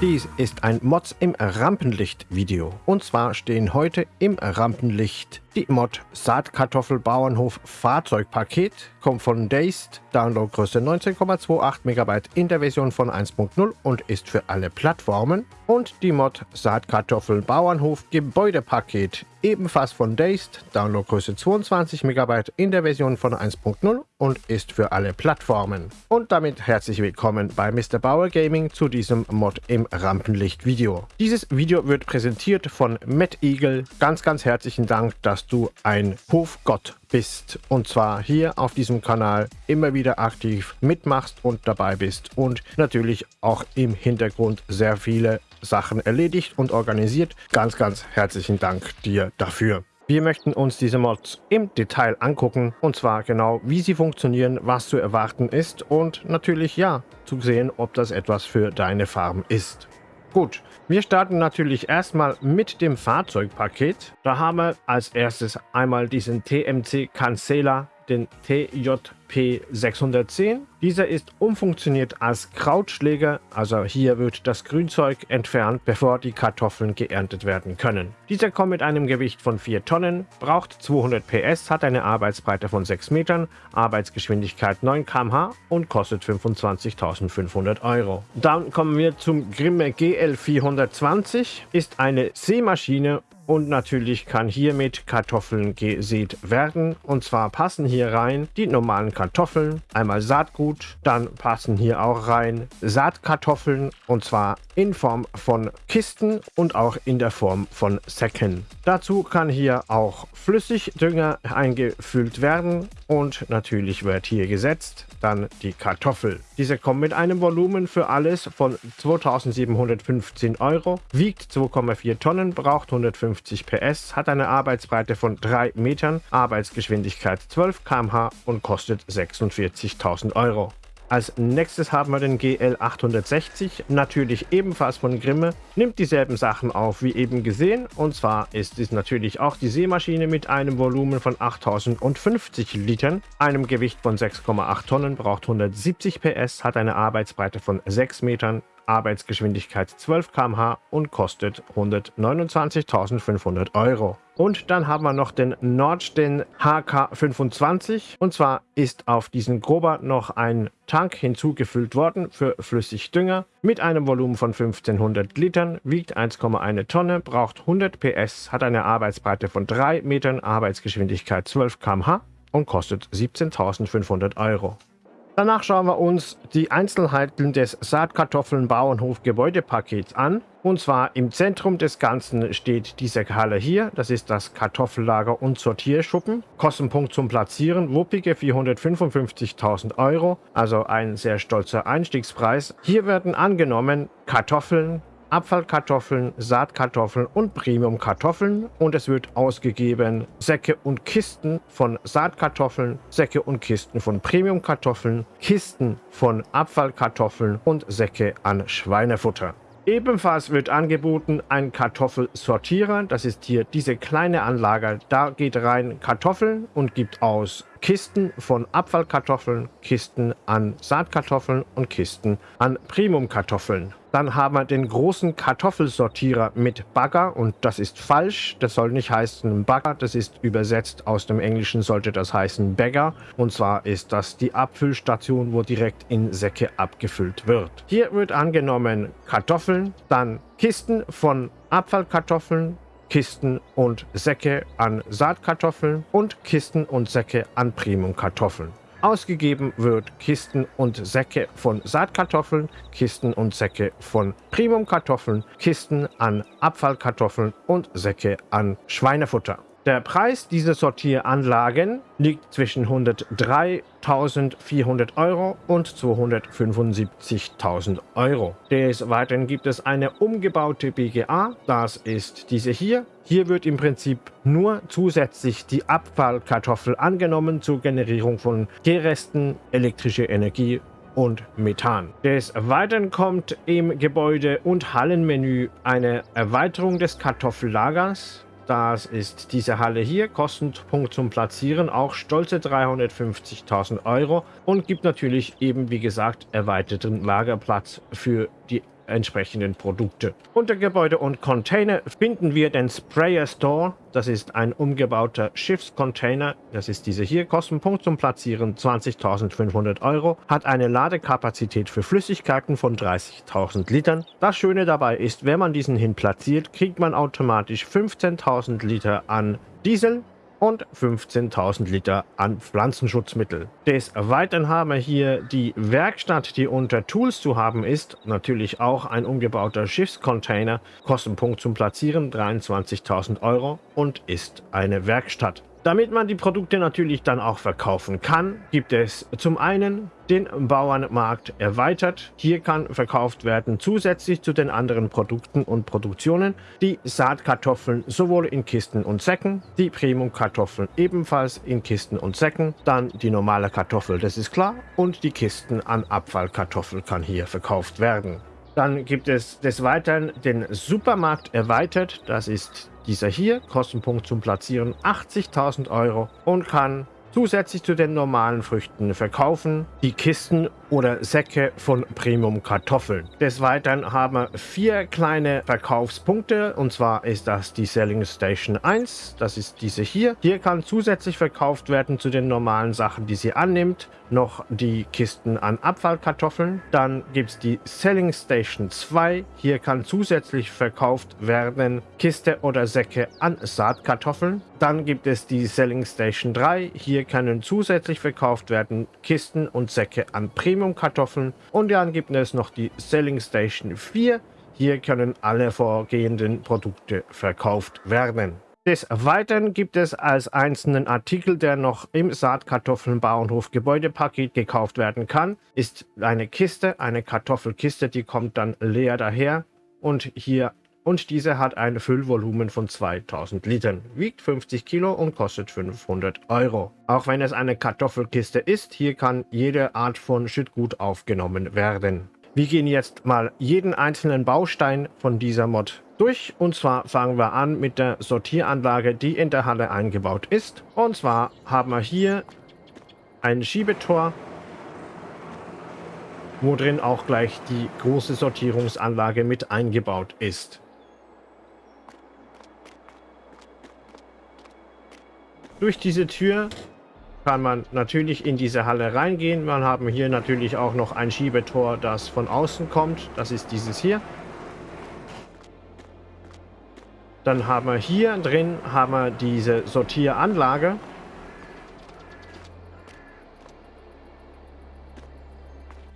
Dies ist ein Mods im Rampenlicht Video. Und zwar stehen heute im Rampenlicht die Mod Saatkartoffelbauernhof Fahrzeugpaket, kommt von Dazed, Downloadgröße 19,28 MB in der Version von 1.0 und ist für alle Plattformen. Und die Mod Saatkartoffelbauernhof Gebäudepaket, ebenfalls von Dazed, Downloadgröße 22 MB in der Version von 1.0 und ist für alle Plattformen. Und damit herzlich willkommen bei Mr. Bauer Gaming zu diesem Mod im Rampenlicht Video. Dieses Video wird präsentiert von Matt Eagle. Ganz, ganz herzlichen Dank, dass du ein Hofgott bist und zwar hier auf diesem Kanal immer wieder aktiv mitmachst und dabei bist und natürlich auch im Hintergrund sehr viele Sachen erledigt und organisiert. Ganz, ganz herzlichen Dank dir dafür. Wir möchten uns diese Mods im Detail angucken und zwar genau wie sie funktionieren, was zu erwarten ist und natürlich ja, zu sehen, ob das etwas für deine Farm ist. Gut, wir starten natürlich erstmal mit dem Fahrzeugpaket. Da haben wir als erstes einmal diesen TMC Cancela den TJP 610. Dieser ist umfunktioniert als Krautschläger, also hier wird das Grünzeug entfernt, bevor die Kartoffeln geerntet werden können. Dieser kommt mit einem Gewicht von 4 Tonnen, braucht 200 PS, hat eine Arbeitsbreite von 6 Metern, Arbeitsgeschwindigkeit 9 km/h und kostet 25.500 Euro. Dann kommen wir zum Grimme GL 420, ist eine Seemaschine und natürlich kann hiermit Kartoffeln gesät werden. Und zwar passen hier rein die normalen Kartoffeln, einmal Saatgut, dann passen hier auch rein Saatkartoffeln und zwar in Form von Kisten und auch in der Form von Säcken. Dazu kann hier auch Flüssigdünger eingefüllt werden und natürlich wird hier gesetzt dann die Kartoffel. Diese kommt mit einem Volumen für alles von 2715 Euro, wiegt 2,4 Tonnen, braucht 150 PS, hat eine Arbeitsbreite von 3 Metern, Arbeitsgeschwindigkeit 12 km/h und kostet 46.000 Euro. Als nächstes haben wir den GL860, natürlich ebenfalls von Grimme, nimmt dieselben Sachen auf wie eben gesehen. Und zwar ist es natürlich auch die Seemaschine mit einem Volumen von 8050 Litern, einem Gewicht von 6,8 Tonnen, braucht 170 PS, hat eine Arbeitsbreite von 6 Metern, Arbeitsgeschwindigkeit 12 km/h und kostet 129.500 Euro. Und dann haben wir noch den Nordsten HK25 und zwar ist auf diesen Grober noch ein Tank hinzugefüllt worden für Flüssigdünger mit einem Volumen von 1500 Litern, wiegt 1,1 Tonne, braucht 100 PS, hat eine Arbeitsbreite von 3 Metern, Arbeitsgeschwindigkeit 12 km/h und kostet 17.500 Euro. Danach schauen wir uns die Einzelheiten des Saatkartoffeln-Bauernhof-Gebäudepakets an. Und zwar im Zentrum des Ganzen steht diese Halle hier. Das ist das Kartoffellager und Sortierschuppen. Kostenpunkt zum Platzieren, wuppige 455.000 Euro. Also ein sehr stolzer Einstiegspreis. Hier werden angenommen Kartoffeln, Abfallkartoffeln, Saatkartoffeln und Premiumkartoffeln und es wird ausgegeben Säcke und Kisten von Saatkartoffeln, Säcke und Kisten von Premiumkartoffeln, Kisten von Abfallkartoffeln und Säcke an Schweinefutter. Ebenfalls wird angeboten ein Kartoffelsortierer. Das ist hier diese kleine Anlage. Da geht rein Kartoffeln und gibt aus Kisten von Abfallkartoffeln, Kisten an Saatkartoffeln und Kisten an Primumkartoffeln. Dann haben wir den großen Kartoffelsortierer mit Bagger und das ist falsch. Das soll nicht heißen Bagger, das ist übersetzt aus dem Englischen sollte das heißen Bagger. Und zwar ist das die Abfüllstation, wo direkt in Säcke abgefüllt wird. Hier wird angenommen Kartoffeln, dann Kisten von Abfallkartoffeln, Kisten und Säcke an Saatkartoffeln und Kisten und Säcke an Primumkartoffeln. Ausgegeben wird Kisten und Säcke von Saatkartoffeln, Kisten und Säcke von Primumkartoffeln, Kisten an Abfallkartoffeln und Säcke an Schweinefutter. Der Preis dieser Sortieranlagen liegt zwischen 103.400 Euro und 275.000 Euro. Des Weiteren gibt es eine umgebaute BGA, das ist diese hier. Hier wird im Prinzip nur zusätzlich die Abfallkartoffel angenommen zur Generierung von Gärresten, elektrische Energie und Methan. Des Weiteren kommt im Gebäude- und Hallenmenü eine Erweiterung des Kartoffellagers das ist diese Halle hier, Kostenpunkt zum Platzieren, auch stolze 350.000 Euro. Und gibt natürlich eben, wie gesagt, erweiterten Lagerplatz für die entsprechenden Produkte. Unter Gebäude und Container finden wir den Sprayer Store. Das ist ein umgebauter Schiffscontainer. Das ist diese hier. Kostenpunkt zum Platzieren 20.500 Euro. Hat eine Ladekapazität für Flüssigkeiten von 30.000 Litern. Das Schöne dabei ist, wenn man diesen hin platziert, kriegt man automatisch 15.000 Liter an Diesel und 15.000 Liter an Pflanzenschutzmittel. Des Weiteren haben wir hier die Werkstatt, die unter Tools zu haben ist. Natürlich auch ein umgebauter Schiffscontainer. Kostenpunkt zum Platzieren 23.000 Euro und ist eine Werkstatt. Damit man die Produkte natürlich dann auch verkaufen kann, gibt es zum einen den Bauernmarkt erweitert. Hier kann verkauft werden zusätzlich zu den anderen Produkten und Produktionen die Saatkartoffeln sowohl in Kisten und Säcken, die Premium-Kartoffeln ebenfalls in Kisten und Säcken, dann die normale Kartoffel, das ist klar, und die Kisten an Abfallkartoffel kann hier verkauft werden. Dann gibt es des Weiteren den Supermarkt erweitert, das ist dieser hier, Kostenpunkt zum Platzieren 80.000 Euro und kann zusätzlich zu den normalen Früchten verkaufen. Die Kisten oder Säcke von Premium Kartoffeln. Des Weiteren haben wir vier kleine Verkaufspunkte. Und zwar ist das die Selling Station 1, das ist diese hier. Hier kann zusätzlich verkauft werden zu den normalen Sachen, die sie annimmt, noch die Kisten an Abfallkartoffeln. Dann gibt es die Selling Station 2, hier kann zusätzlich verkauft werden Kiste oder Säcke an Saatkartoffeln. Dann gibt es die Selling Station 3, hier können zusätzlich verkauft werden Kisten und Säcke an Premium Premium-Kartoffeln. Und dann gibt es noch die Selling Station 4. Hier können alle vorgehenden Produkte verkauft werden. Des Weiteren gibt es als einzelnen Artikel, der noch im Saatkartoffelbauernhof Gebäudepaket gekauft werden kann, ist eine Kiste, eine Kartoffelkiste, die kommt dann leer daher und hier und diese hat ein Füllvolumen von 2000 Litern, wiegt 50 Kilo und kostet 500 Euro. Auch wenn es eine Kartoffelkiste ist, hier kann jede Art von Schüttgut aufgenommen werden. Wir gehen jetzt mal jeden einzelnen Baustein von dieser Mod durch. Und zwar fangen wir an mit der Sortieranlage, die in der Halle eingebaut ist. Und zwar haben wir hier ein Schiebetor, wo drin auch gleich die große Sortierungsanlage mit eingebaut ist. Durch diese Tür kann man natürlich in diese Halle reingehen. Wir haben hier natürlich auch noch ein Schiebetor, das von außen kommt. Das ist dieses hier. Dann haben wir hier drin haben wir diese Sortieranlage.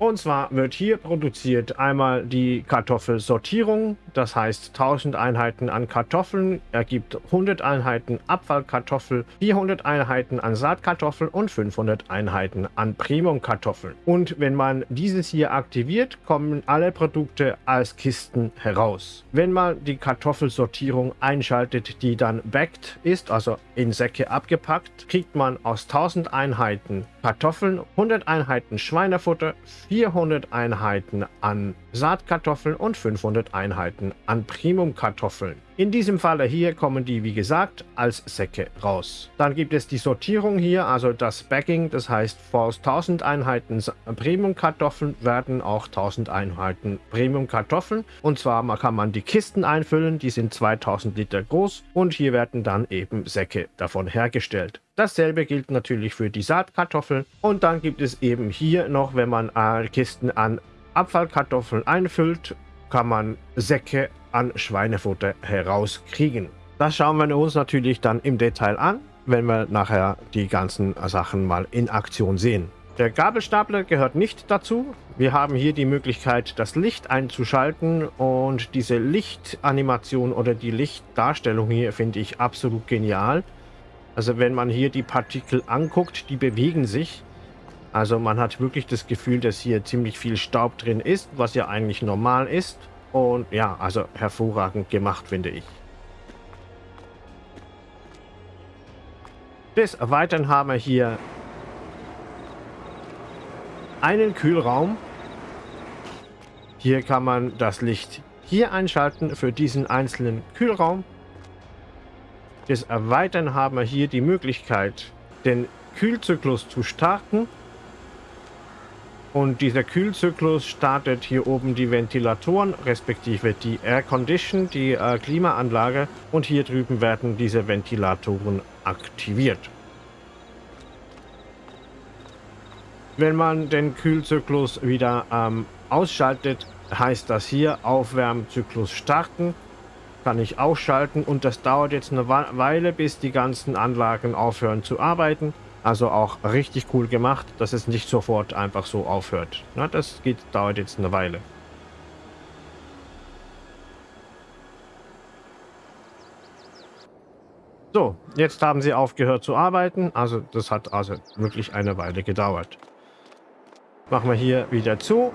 Und zwar wird hier produziert einmal die Kartoffelsortierung, das heißt 1000 Einheiten an Kartoffeln ergibt 100 Einheiten Abfallkartoffel, 400 Einheiten an Saatkartoffel und 500 Einheiten an Premiumkartoffeln. Und wenn man dieses hier aktiviert, kommen alle Produkte als Kisten heraus. Wenn man die Kartoffelsortierung einschaltet, die dann backed ist, also in Säcke abgepackt, kriegt man aus 1000 Einheiten Kartoffeln 100 Einheiten Schweinefutter, 400 Einheiten an Saatkartoffeln und 500 Einheiten an Primumkartoffeln. In diesem Falle hier kommen die, wie gesagt, als Säcke raus. Dann gibt es die Sortierung hier, also das Bagging, das heißt, vor 1000 Einheiten Premium-Kartoffeln werden auch 1000 Einheiten Premium-Kartoffeln. Und zwar kann man die Kisten einfüllen, die sind 2000 Liter groß und hier werden dann eben Säcke davon hergestellt. Dasselbe gilt natürlich für die Saatkartoffeln. Und dann gibt es eben hier noch, wenn man äh, Kisten an Abfallkartoffeln einfüllt, kann man Säcke an Schweinefutter herauskriegen. Das schauen wir uns natürlich dann im Detail an, wenn wir nachher die ganzen Sachen mal in Aktion sehen. Der Gabelstapler gehört nicht dazu. Wir haben hier die Möglichkeit, das Licht einzuschalten und diese Lichtanimation oder die Lichtdarstellung hier finde ich absolut genial. Also wenn man hier die Partikel anguckt, die bewegen sich. Also man hat wirklich das Gefühl, dass hier ziemlich viel Staub drin ist, was ja eigentlich normal ist. Und ja, also hervorragend gemacht, finde ich. Des Weiteren haben wir hier einen Kühlraum. Hier kann man das Licht hier einschalten für diesen einzelnen Kühlraum. Des Erweitern haben wir hier die Möglichkeit, den Kühlzyklus zu starten Und dieser Kühlzyklus startet hier oben die Ventilatoren, respektive die Air Condition, die äh, Klimaanlage. Und hier drüben werden diese Ventilatoren aktiviert. Wenn man den Kühlzyklus wieder ähm, ausschaltet, heißt das hier Aufwärmzyklus starten. Kann ich ausschalten und das dauert jetzt eine Weile, bis die ganzen Anlagen aufhören zu arbeiten. Also auch richtig cool gemacht, dass es nicht sofort einfach so aufhört. Na, das geht, dauert jetzt eine Weile. So, jetzt haben sie aufgehört zu arbeiten. Also das hat also wirklich eine Weile gedauert. Machen wir hier wieder zu.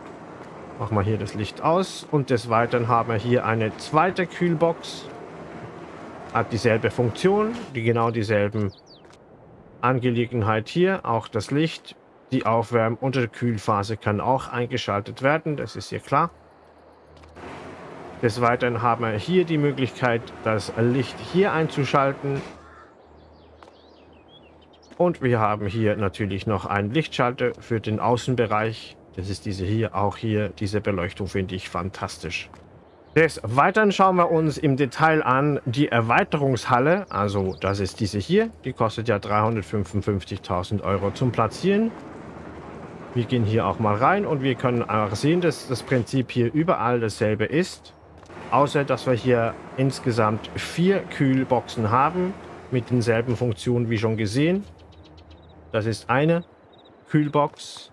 Machen wir hier das Licht aus. Und des Weiteren haben wir hier eine zweite Kühlbox. Hat dieselbe Funktion, die genau dieselben Angelegenheit hier, auch das Licht, die Aufwärm- und die Kühlphase kann auch eingeschaltet werden, das ist hier klar. Des Weiteren haben wir hier die Möglichkeit, das Licht hier einzuschalten. Und wir haben hier natürlich noch einen Lichtschalter für den Außenbereich. Das ist diese hier, auch hier, diese Beleuchtung finde ich fantastisch. Des Weiteren schauen wir uns im Detail an die Erweiterungshalle. Also das ist diese hier. Die kostet ja 355.000 Euro zum Platzieren. Wir gehen hier auch mal rein und wir können auch sehen, dass das Prinzip hier überall dasselbe ist. Außer, dass wir hier insgesamt vier Kühlboxen haben mit denselben Funktionen wie schon gesehen. Das ist eine Kühlbox.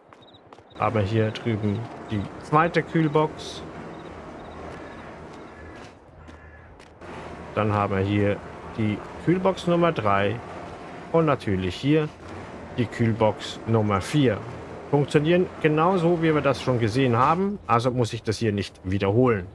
Aber hier drüben die zweite Kühlbox. Dann haben wir hier die Kühlbox Nummer 3 und natürlich hier die Kühlbox Nummer 4. Funktionieren genauso, wie wir das schon gesehen haben, also muss ich das hier nicht wiederholen.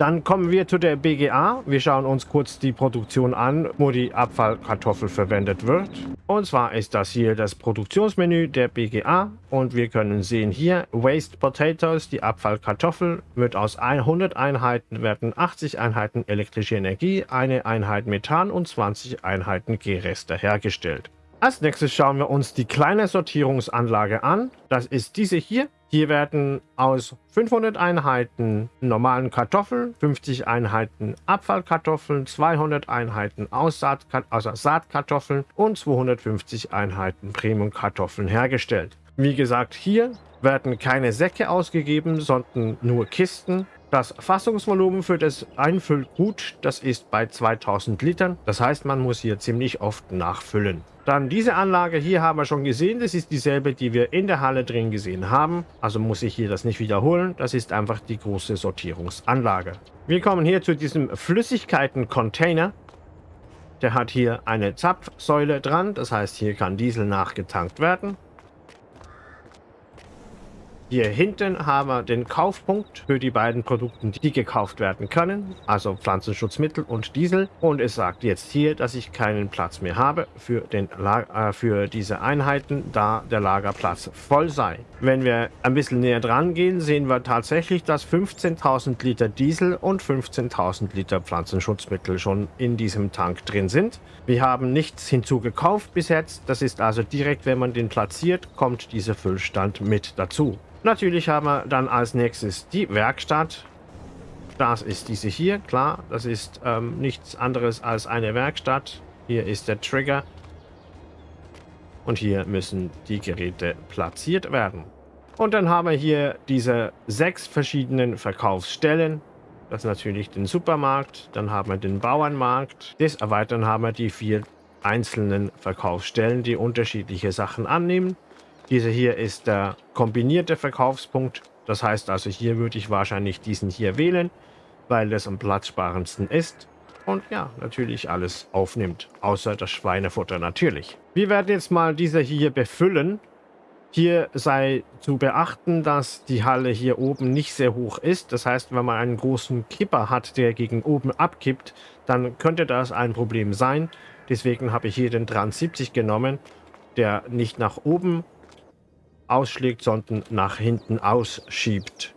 Dann kommen wir zu der BGA. Wir schauen uns kurz die Produktion an, wo die Abfallkartoffel verwendet wird. Und zwar ist das hier das Produktionsmenü der BGA. Und wir können sehen hier Waste Potatoes, die Abfallkartoffel, wird aus 100 Einheiten werden 80 Einheiten elektrische Energie, eine Einheit Methan und 20 Einheiten G-Reste hergestellt. Als nächstes schauen wir uns die kleine Sortierungsanlage an. Das ist diese hier. Hier werden aus 500 Einheiten normalen Kartoffeln, 50 Einheiten Abfallkartoffeln, 200 Einheiten Saatkartoffeln und 250 Einheiten Premium-Kartoffeln hergestellt. Wie gesagt, hier werden keine Säcke ausgegeben, sondern nur Kisten. Das Fassungsvolumen für das Einfüllgut, das ist bei 2000 Litern. Das heißt, man muss hier ziemlich oft nachfüllen. Dann diese Anlage hier haben wir schon gesehen. Das ist dieselbe, die wir in der Halle drin gesehen haben. Also muss ich hier das nicht wiederholen. Das ist einfach die große Sortierungsanlage. Wir kommen hier zu diesem Flüssigkeiten-Container. Der hat hier eine Zapfsäule dran. Das heißt, hier kann Diesel nachgetankt werden. Hier hinten haben wir den Kaufpunkt für die beiden Produkte, die gekauft werden können, also Pflanzenschutzmittel und Diesel. Und es sagt jetzt hier, dass ich keinen Platz mehr habe für, den äh, für diese Einheiten, da der Lagerplatz voll sei. Wenn wir ein bisschen näher dran gehen, sehen wir tatsächlich, dass 15.000 Liter Diesel und 15.000 Liter Pflanzenschutzmittel schon in diesem Tank drin sind. Wir haben nichts hinzugekauft bis jetzt. Das ist also direkt, wenn man den platziert, kommt dieser Füllstand mit dazu. Natürlich haben wir dann als nächstes die Werkstatt. Das ist diese hier, klar. Das ist ähm, nichts anderes als eine Werkstatt. Hier ist der Trigger. Und hier müssen die Geräte platziert werden. Und dann haben wir hier diese sechs verschiedenen Verkaufsstellen. Das ist natürlich den Supermarkt. Dann haben wir den Bauernmarkt. Des Erweitern haben wir die vier einzelnen Verkaufsstellen, die unterschiedliche Sachen annehmen. Diese hier ist der kombinierte Verkaufspunkt. Das heißt also, hier würde ich wahrscheinlich diesen hier wählen, weil das am platzsparendsten ist. Und ja, natürlich alles aufnimmt, außer das Schweinefutter natürlich. Wir werden jetzt mal diese hier befüllen. Hier sei zu beachten, dass die Halle hier oben nicht sehr hoch ist. Das heißt, wenn man einen großen Kipper hat, der gegen oben abkippt, dann könnte das ein Problem sein. Deswegen habe ich hier den 73 genommen, der nicht nach oben ausschlägt, sondern nach hinten ausschiebt.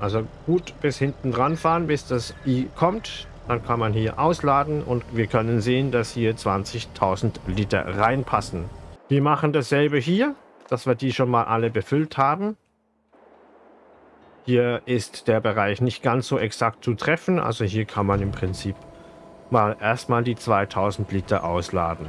Also gut bis hinten dran fahren, bis das I kommt. Dann kann man hier ausladen und wir können sehen, dass hier 20.000 Liter reinpassen. Wir machen dasselbe hier, dass wir die schon mal alle befüllt haben. Hier ist der Bereich nicht ganz so exakt zu treffen, also hier kann man im Prinzip mal erstmal die 2000 Liter ausladen.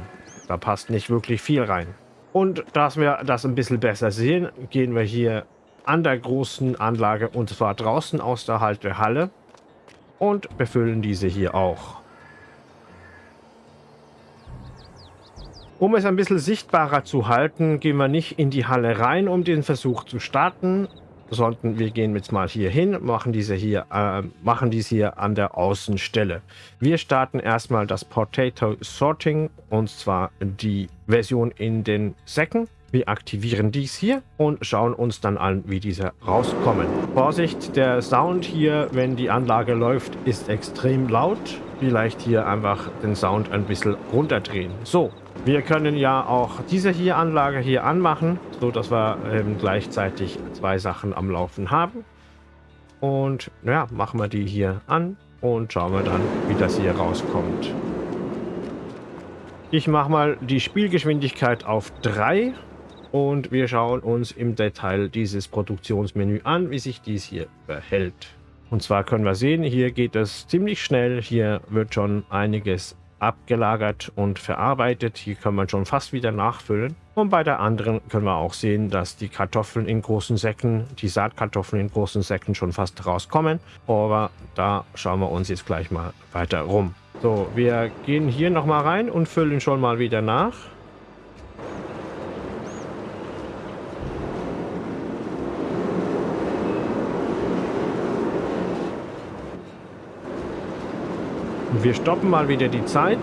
Da passt nicht wirklich viel rein. Und dass wir das ein bisschen besser sehen, gehen wir hier an der großen Anlage und zwar draußen aus der Haltehalle und befüllen diese hier auch. Um es ein bisschen sichtbarer zu halten, gehen wir nicht in die Halle rein, um den Versuch zu starten, sondern wir gehen jetzt mal hier hin, machen diese hier, äh, machen dies hier an der Außenstelle. Wir starten erstmal das Potato Sorting und zwar die Version in den Säcken. Wir aktivieren dies hier und schauen uns dann an, wie diese rauskommen. Vorsicht, der Sound hier, wenn die Anlage läuft, ist extrem laut. Vielleicht hier einfach den Sound ein bisschen runterdrehen. So, wir können ja auch diese hier Anlage hier anmachen, so dass wir ähm, gleichzeitig zwei Sachen am Laufen haben. Und ja, machen wir die hier an und schauen wir dann, wie das hier rauskommt. Ich mache mal die Spielgeschwindigkeit auf 3 und wir schauen uns im Detail dieses Produktionsmenü an, wie sich dies hier verhält. Und zwar können wir sehen, hier geht es ziemlich schnell. Hier wird schon einiges abgelagert und verarbeitet. Hier kann man schon fast wieder nachfüllen. Und bei der anderen können wir auch sehen, dass die Kartoffeln in großen Säcken, die Saatkartoffeln in großen Säcken schon fast rauskommen. Aber da schauen wir uns jetzt gleich mal weiter rum. So, wir gehen hier nochmal rein und füllen schon mal wieder nach. Wir stoppen mal wieder die Zeit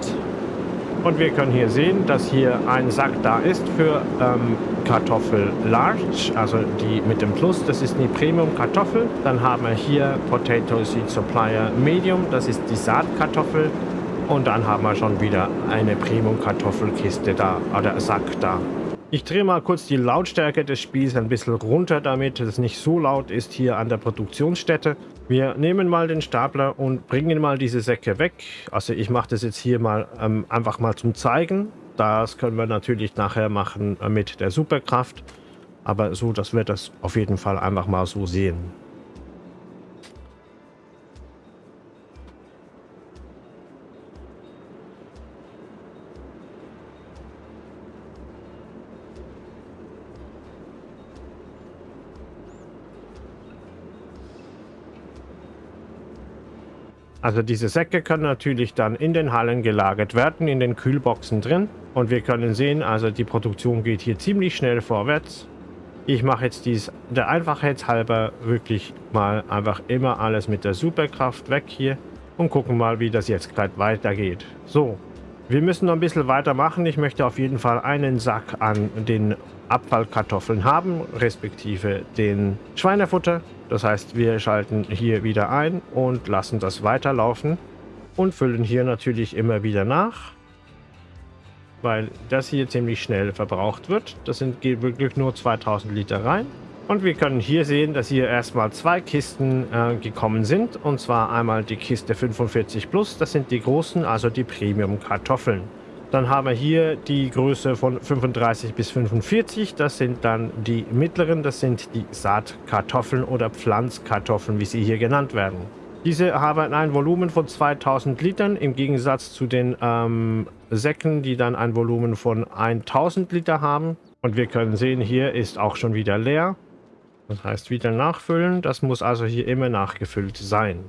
und wir können hier sehen, dass hier ein Sack da ist für ähm, Kartoffel Large, also die mit dem Plus, das ist die Premium Kartoffel. Dann haben wir hier Potato Seed Supplier Medium, das ist die Saatkartoffel. Und dann haben wir schon wieder eine Premium Kartoffelkiste da, oder Sack da. Ich drehe mal kurz die Lautstärke des Spiels ein bisschen runter, damit es nicht so laut ist hier an der Produktionsstätte. Wir nehmen mal den Stapler und bringen mal diese Säcke weg. Also ich mache das jetzt hier mal ähm, einfach mal zum Zeigen. Das können wir natürlich nachher machen äh, mit der Superkraft. Aber so, dass wir das auf jeden Fall einfach mal so sehen. Also diese Säcke können natürlich dann in den Hallen gelagert werden, in den Kühlboxen drin. Und wir können sehen, also die Produktion geht hier ziemlich schnell vorwärts. Ich mache jetzt dies der Einfachheit halber wirklich mal einfach immer alles mit der Superkraft weg hier und gucken mal, wie das jetzt gerade weitergeht. So, wir müssen noch ein bisschen weitermachen. Ich möchte auf jeden Fall einen Sack an den Abfallkartoffeln haben, respektive den Schweinefutter. Das heißt, wir schalten hier wieder ein und lassen das weiterlaufen und füllen hier natürlich immer wieder nach, weil das hier ziemlich schnell verbraucht wird. Das sind wirklich nur 2000 Liter rein. Und wir können hier sehen, dass hier erstmal zwei Kisten äh, gekommen sind. Und zwar einmal die Kiste 45 Plus, das sind die großen, also die Premium-Kartoffeln. Dann haben wir hier die Größe von 35 bis 45. Das sind dann die mittleren. Das sind die Saatkartoffeln oder Pflanzkartoffeln, wie sie hier genannt werden. Diese haben ein Volumen von 2000 Litern im Gegensatz zu den ähm, Säcken, die dann ein Volumen von 1000 Liter haben. Und wir können sehen, hier ist auch schon wieder leer. Das heißt wieder nachfüllen. Das muss also hier immer nachgefüllt sein.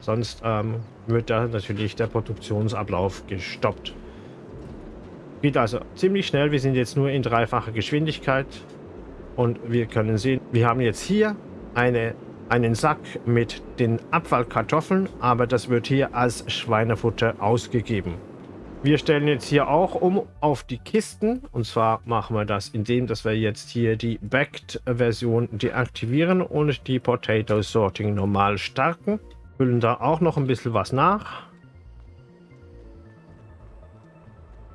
Sonst ähm, wird da natürlich der Produktionsablauf gestoppt. Geht also ziemlich schnell. Wir sind jetzt nur in dreifacher Geschwindigkeit. Und wir können sehen, wir haben jetzt hier eine, einen Sack mit den Abfallkartoffeln, aber das wird hier als Schweinefutter ausgegeben. Wir stellen jetzt hier auch um auf die Kisten. Und zwar machen wir das, indem dass wir jetzt hier die Backed-Version deaktivieren und die Potato Sorting normal starten. Füllen da auch noch ein bisschen was nach.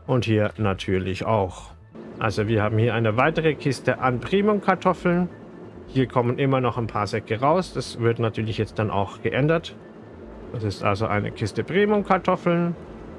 Und hier natürlich auch. Also wir haben hier eine weitere Kiste an Premium-Kartoffeln. Hier kommen immer noch ein paar Säcke raus. Das wird natürlich jetzt dann auch geändert. Das ist also eine Kiste Premium-Kartoffeln.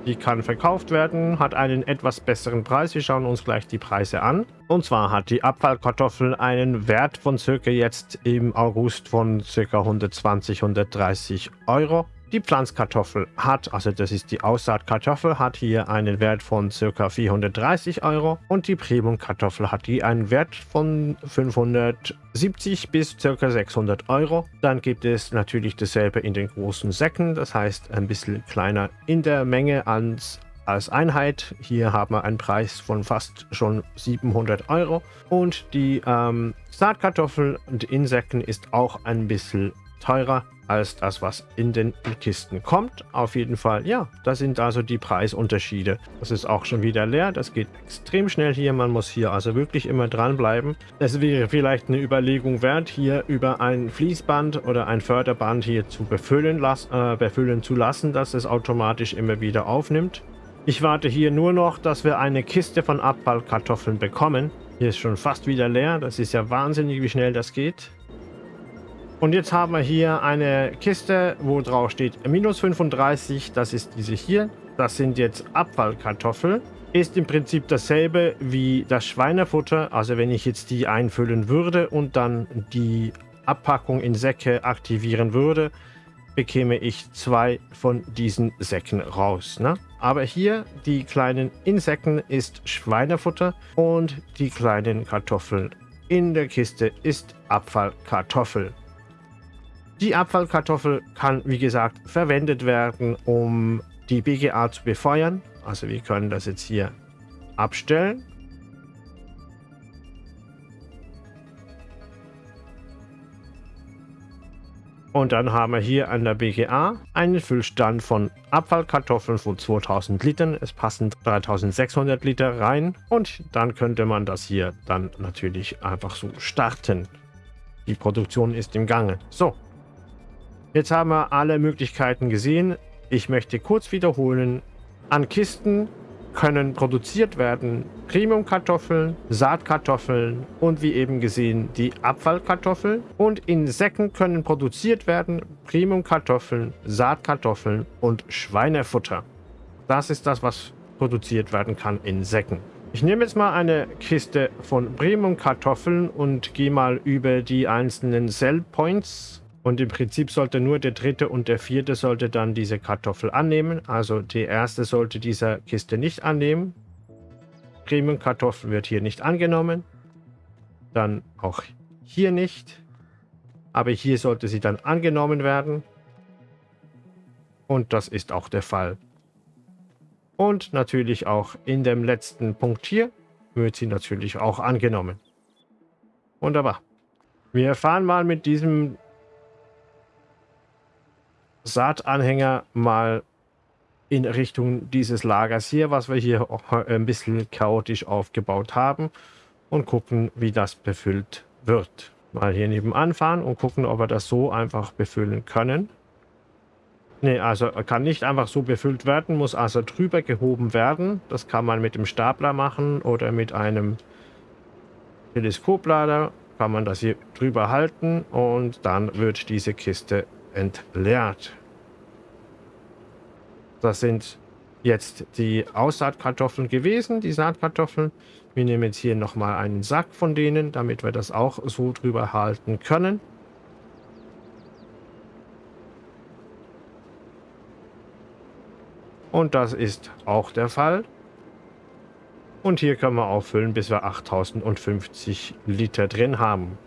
Die kann verkauft werden, hat einen etwas besseren Preis. Wir schauen uns gleich die Preise an. Und zwar hat die Abfallkartoffel einen Wert von circa jetzt im August von circa 120, 130 Euro. Die Pflanzkartoffel hat, also das ist die Aussaatkartoffel, hat hier einen Wert von ca. 430 Euro und die Premium-Kartoffel hat hier einen Wert von 570 bis ca. 600 Euro. Dann gibt es natürlich dasselbe in den großen Säcken, das heißt ein bisschen kleiner in der Menge als als Einheit. Hier haben wir einen Preis von fast schon 700 Euro. Und die ähm, Saatkartoffel und Insekten ist auch ein bisschen teurer als das, was in den Kisten kommt. Auf jeden Fall, ja, das sind also die Preisunterschiede. Das ist auch schon wieder leer. Das geht extrem schnell hier. Man muss hier also wirklich immer dranbleiben. Es wäre vielleicht eine Überlegung wert, hier über ein Fließband oder ein Förderband hier zu befüllen, las äh, befüllen zu lassen, dass es automatisch immer wieder aufnimmt. Ich warte hier nur noch, dass wir eine Kiste von Abfallkartoffeln bekommen. Hier ist schon fast wieder leer. Das ist ja wahnsinnig, wie schnell das geht. Und jetzt haben wir hier eine Kiste, wo drauf steht minus 35. Das ist diese hier. Das sind jetzt Abfallkartoffeln. Ist im Prinzip dasselbe wie das Schweinefutter. Also wenn ich jetzt die einfüllen würde und dann die Abpackung in Säcke aktivieren würde, bekäme ich zwei von diesen Säcken raus. Ne? Aber hier die kleinen Insekten ist Schweinefutter und die kleinen Kartoffeln in der Kiste ist Abfallkartoffel. Die Abfallkartoffel kann, wie gesagt, verwendet werden, um die BGA zu befeuern. Also wir können das jetzt hier abstellen. Und dann haben wir hier an der BGA einen Füllstand von Abfallkartoffeln von 2000 Litern. Es passen 3600 Liter rein. Und dann könnte man das hier dann natürlich einfach so starten. Die Produktion ist im Gange. So, Jetzt haben wir alle Möglichkeiten gesehen. Ich möchte kurz wiederholen. An Kisten können produziert werden Premium-Kartoffeln, Saatkartoffeln und wie eben gesehen die Abfallkartoffeln. Und in Säcken können produziert werden Premium-Kartoffeln, Saatkartoffeln und Schweinefutter. Das ist das, was produziert werden kann in Säcken. Ich nehme jetzt mal eine Kiste von Premium-Kartoffeln und gehe mal über die einzelnen Sell Points und im Prinzip sollte nur der dritte und der vierte sollte dann diese Kartoffel annehmen. Also die erste sollte dieser Kiste nicht annehmen. Premium-Kartoffel wird hier nicht angenommen. Dann auch hier nicht. Aber hier sollte sie dann angenommen werden. Und das ist auch der Fall. Und natürlich auch in dem letzten Punkt hier wird sie natürlich auch angenommen. Wunderbar. Wir fahren mal mit diesem Saatanhänger mal in Richtung dieses Lagers hier, was wir hier auch ein bisschen chaotisch aufgebaut haben und gucken, wie das befüllt wird. Mal hier nebenan fahren und gucken, ob wir das so einfach befüllen können. Ne, also kann nicht einfach so befüllt werden, muss also drüber gehoben werden. Das kann man mit dem Stapler machen oder mit einem Teleskoplader kann man das hier drüber halten und dann wird diese Kiste entleert. Das sind jetzt die Aussaatkartoffeln gewesen, die Saatkartoffeln. Wir nehmen jetzt hier nochmal einen Sack von denen, damit wir das auch so drüber halten können. Und das ist auch der Fall. Und hier können wir auffüllen, bis wir 8050 Liter drin haben.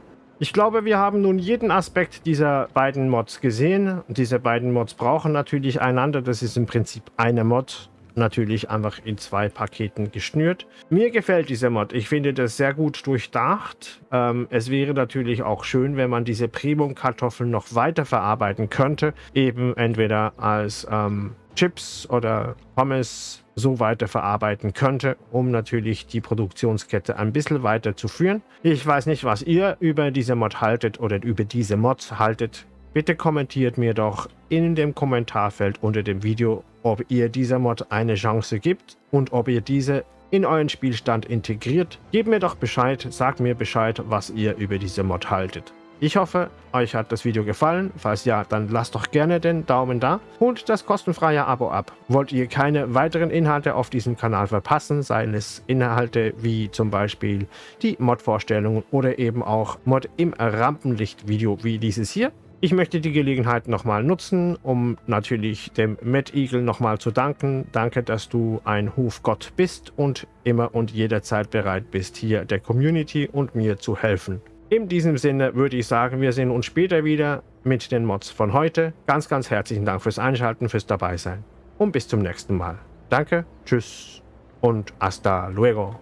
Ich glaube, wir haben nun jeden Aspekt dieser beiden Mods gesehen. Diese beiden Mods brauchen natürlich einander. Das ist im Prinzip eine Mod, natürlich einfach in zwei Paketen geschnürt. Mir gefällt dieser Mod. Ich finde das sehr gut durchdacht. Ähm, es wäre natürlich auch schön, wenn man diese Premium-Kartoffeln noch weiter verarbeiten könnte. Eben entweder als ähm, Chips oder Pommes so weiter verarbeiten könnte, um natürlich die Produktionskette ein bisschen weiter zu führen. Ich weiß nicht, was ihr über diese Mod haltet oder über diese Mods haltet. Bitte kommentiert mir doch in dem Kommentarfeld unter dem Video, ob ihr dieser Mod eine Chance gibt und ob ihr diese in euren Spielstand integriert. Gebt mir doch Bescheid, sagt mir Bescheid, was ihr über diese Mod haltet. Ich hoffe, euch hat das Video gefallen. Falls ja, dann lasst doch gerne den Daumen da und das kostenfreie Abo ab. Wollt ihr keine weiteren Inhalte auf diesem Kanal verpassen, seien es Inhalte wie zum Beispiel die Mod-Vorstellungen oder eben auch Mod im Rampenlicht-Video wie dieses hier, ich möchte die Gelegenheit nochmal nutzen, um natürlich dem Mad Eagle nochmal zu danken. Danke, dass du ein Hufgott bist und immer und jederzeit bereit bist, hier der Community und mir zu helfen. In diesem Sinne würde ich sagen, wir sehen uns später wieder mit den Mods von heute. Ganz, ganz herzlichen Dank fürs Einschalten, fürs Dabeisein und bis zum nächsten Mal. Danke, tschüss und hasta luego.